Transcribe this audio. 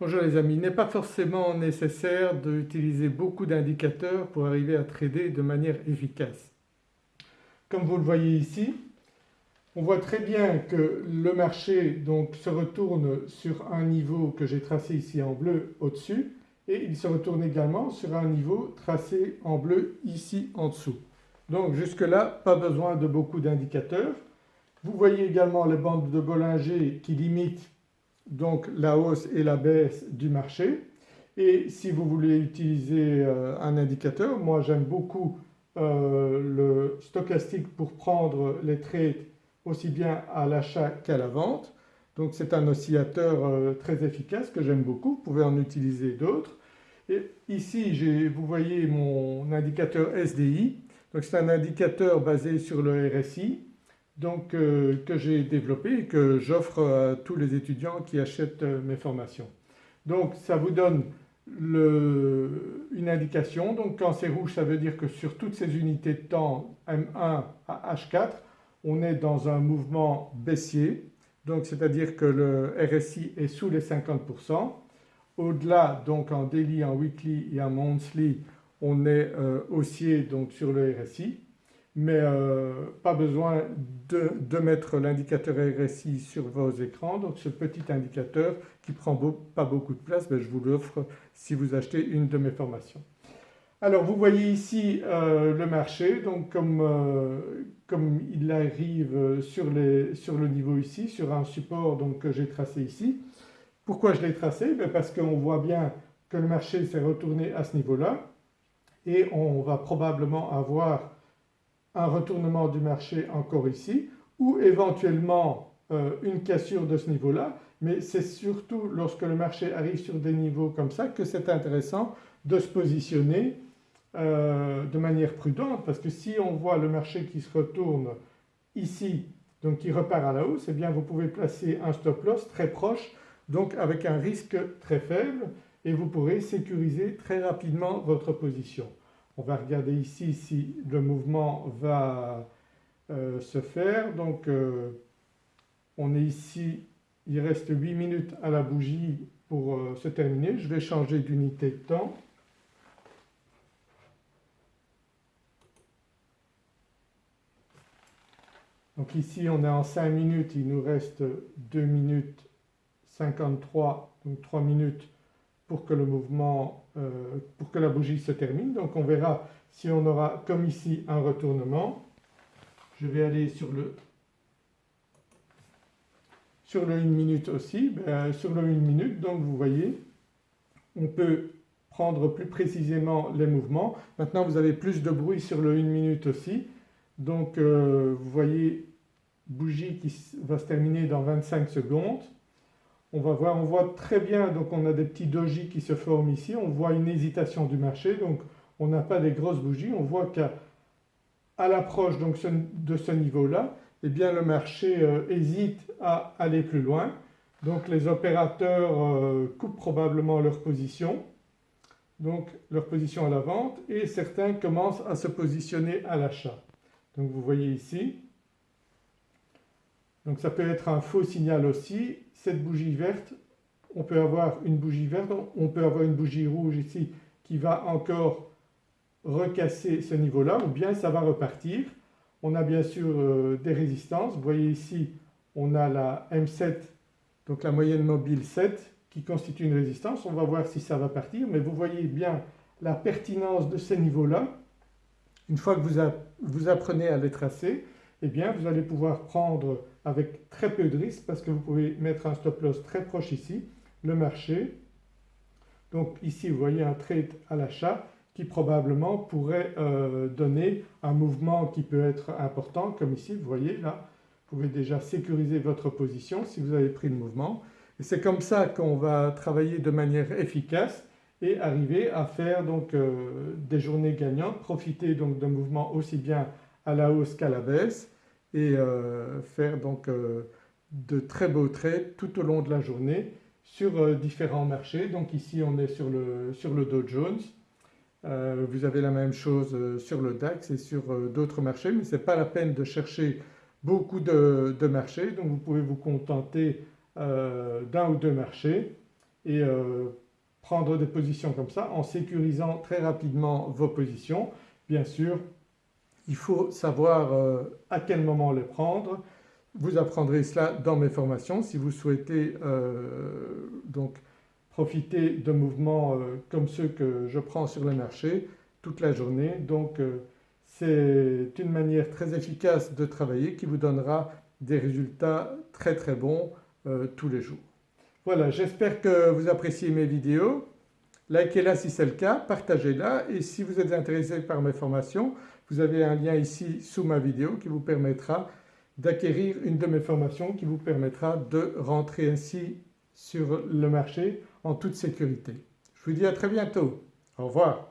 Bonjour les amis, il n'est pas forcément nécessaire d'utiliser beaucoup d'indicateurs pour arriver à trader de manière efficace. Comme vous le voyez ici, on voit très bien que le marché se retourne sur un niveau que j'ai tracé ici en bleu au-dessus et il se retourne également sur un niveau tracé en bleu ici en dessous. Donc jusque là pas besoin de beaucoup d'indicateurs. Vous voyez également les bandes de Bollinger qui limitent donc la hausse et la baisse du marché et si vous voulez utiliser euh, un indicateur, moi j'aime beaucoup euh, le stochastique pour prendre les trades aussi bien à l'achat qu'à la vente. Donc c'est un oscillateur euh, très efficace que j'aime beaucoup, vous pouvez en utiliser d'autres. Et ici vous voyez mon indicateur SDI, donc c'est un indicateur basé sur le RSI donc, euh, que j'ai développé et que j'offre à tous les étudiants qui achètent euh, mes formations. Donc ça vous donne une indication, donc quand c'est rouge ça veut dire que sur toutes ces unités de temps M1 à H4 on est dans un mouvement baissier donc c'est-à-dire que le RSI est sous les 50%. Au-delà donc en daily, en weekly et en monthly on est euh, haussier donc sur le RSI mais euh, pas besoin de, mettre l'indicateur RSI sur vos écrans donc ce petit indicateur qui prend pas beaucoup de place ben, je vous l'offre si vous achetez une de mes formations. Alors vous voyez ici euh, le marché donc comme, euh, il arrive sur, le niveau ici sur un support donc, que j'ai tracé ici. Pourquoi je l'ai tracé? Ben, Parce qu'on voit bien que le marché s'est retourné à ce niveau-là et on va probablement avoir un retournement du marché encore ici ou éventuellement euh, une cassure de ce niveau-là mais c'est surtout lorsque le marché arrive sur des niveaux comme ça que c'est intéressant de se positionner euh, de manière prudente parce que si on voit le marché qui se retourne ici donc qui repart à la hausse eh bien vous pouvez placer un stop loss très proche donc avec un risque très faible et vous pourrez sécuriser très rapidement votre position. On va regarder ici si le mouvement va euh, se faire. Donc euh, on est ici, il reste 8 minutes à la bougie pour euh, se terminer. Je vais changer d'unité de temps. Donc ici on est en 5 minutes, il nous reste 2 minutes 53, donc 3 minutes pour que le mouvement, euh, pour que la bougie se termine. Donc on verra si on aura comme ici un retournement. Je vais aller sur le sur le 1 minute aussi, ben, sur le 1 minute donc vous voyez on peut prendre plus précisément les mouvements. Maintenant vous avez plus de bruit sur le 1 minute aussi donc euh, vous voyez bougie qui va se terminer dans 25 secondes on va voir, on voit très bien donc on a des petits dojis qui se forment ici, on voit une hésitation du marché donc on n'a pas des grosses bougies, on voit qu'à l'approche de ce niveau-là eh bien le marché euh, hésite à aller plus loin donc les opérateurs euh, coupent probablement leur position donc leur position à la vente et certains commencent à se positionner à l'achat. Donc vous voyez ici donc ça peut être un faux signal aussi. Cette bougie verte, on peut avoir une bougie verte, on peut avoir une bougie rouge ici qui va encore recasser ce niveau-là ou bien ça va repartir. On a bien sûr euh, des résistances. Vous voyez ici on a la M7 donc la moyenne mobile 7 qui constitue une résistance. On va voir si ça va partir mais vous voyez bien la pertinence de ces niveaux-là. Une fois que vous, vous apprenez à les tracer eh bien vous allez pouvoir prendre avec très peu de risque parce que vous pouvez mettre un stop loss très proche ici, le marché. Donc ici vous voyez un trade à l'achat qui probablement pourrait euh, donner un mouvement qui peut être important comme ici vous voyez là. Vous pouvez déjà sécuriser votre position si vous avez pris le mouvement. Et c'est comme ça qu'on va travailler de manière efficace et arriver à faire donc euh, des journées gagnantes, profiter donc d'un mouvement aussi bien à la hausse qu'à la baisse et euh, faire donc euh, de très beaux trades tout au long de la journée sur euh, différents marchés. Donc ici on est sur le, sur le Dow Jones, vous avez la même chose sur le DAX et sur d'autres marchés mais ce n'est pas la peine de chercher beaucoup de, de, marchés donc vous pouvez vous contenter d'un ou deux marchés et prendre des positions comme ça en sécurisant très rapidement vos positions. Bien sûr il faut savoir à quel moment les prendre, vous apprendrez cela dans mes formations si vous souhaitez donc profiter de mouvements comme ceux que je prends sur le marché toute la journée. Donc c'est une manière très efficace de travailler qui vous donnera des résultats très très bons euh, tous les jours. Voilà j'espère que vous appréciez mes vidéos. Likez-la si c'est le cas, partagez-la et si vous êtes intéressé par mes formations vous avez un lien ici sous ma vidéo qui vous permettra d'acquérir une de mes formations qui vous permettra de rentrer ainsi sur le marché en toute sécurité. Je vous dis à très bientôt. Au revoir.